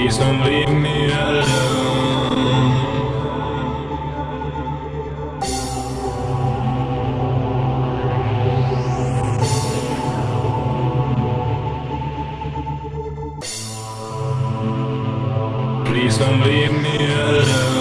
Please don't leave me alone. Please don't leave me alone.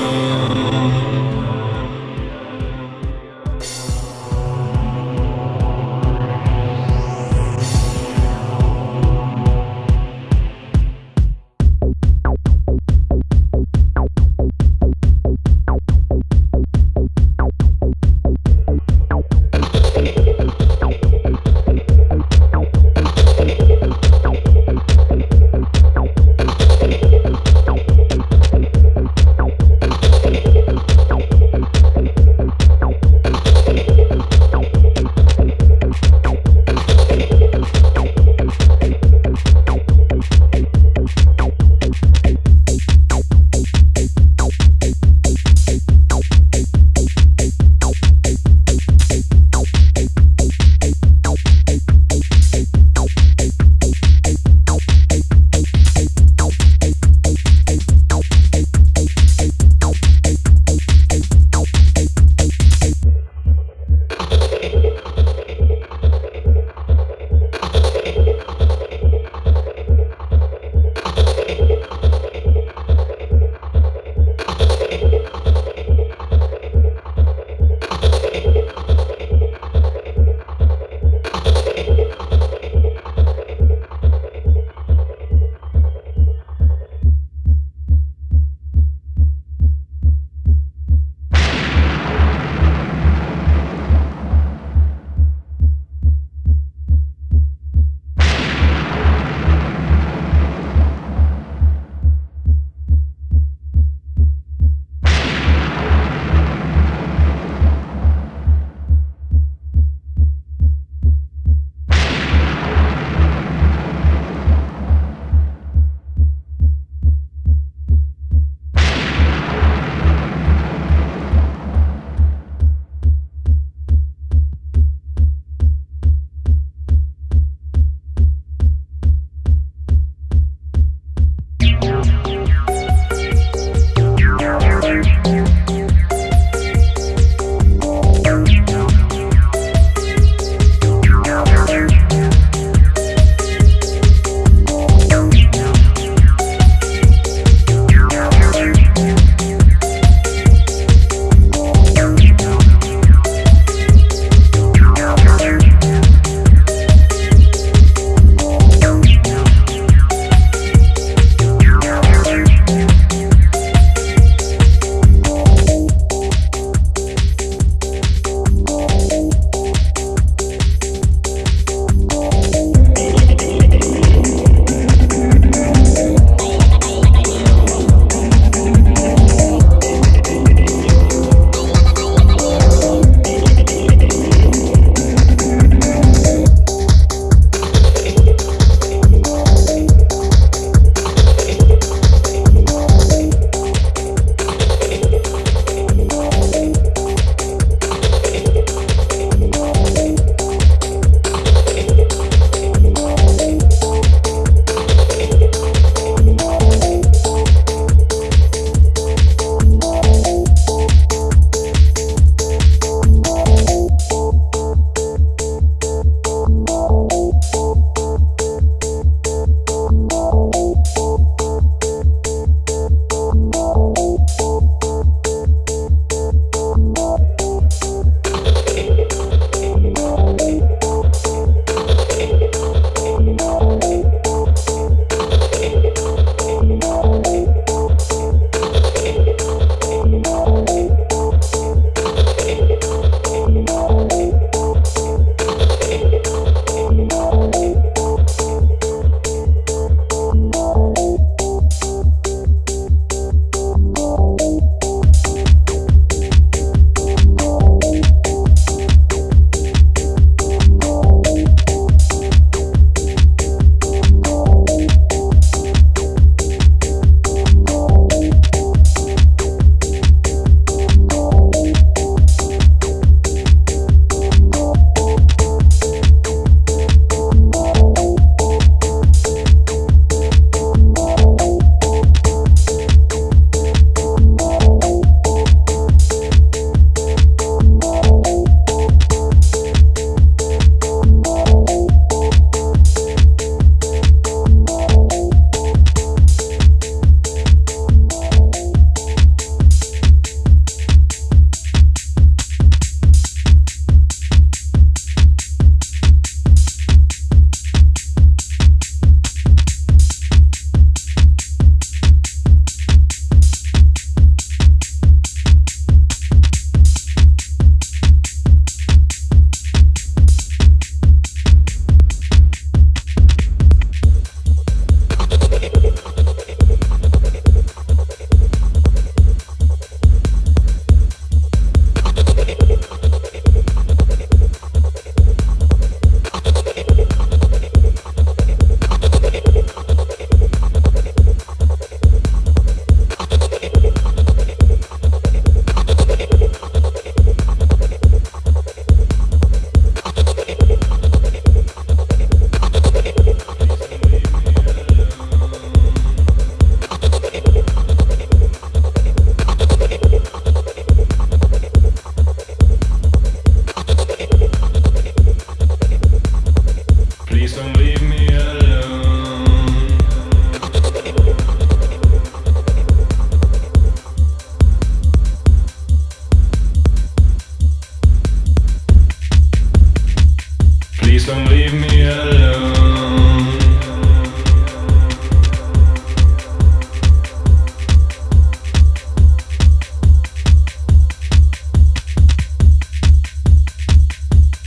Liksom leave me alone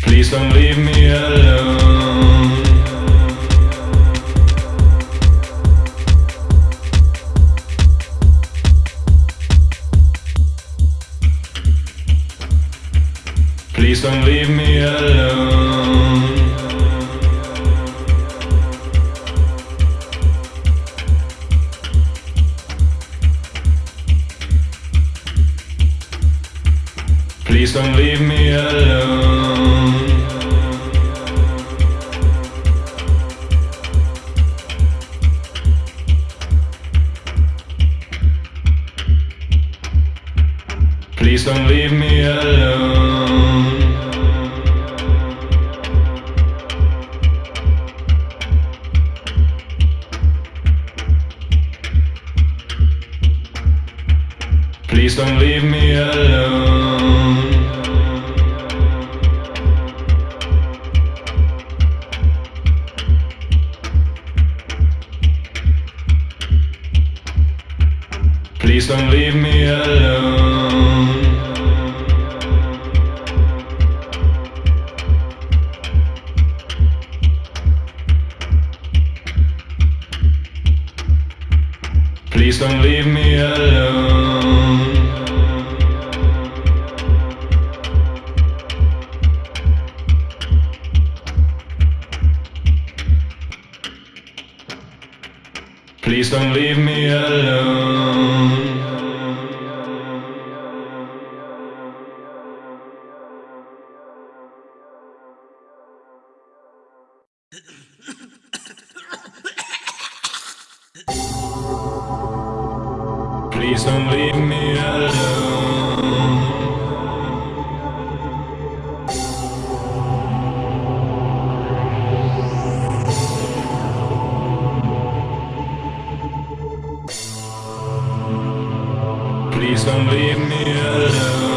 Please don't leave me alone Please don't leave me alone Please don't leave me alone. Please don't leave me alone. Please don't leave me alone. Please don't leave me alone. Please don't leave me alone. Please don't leave me alone.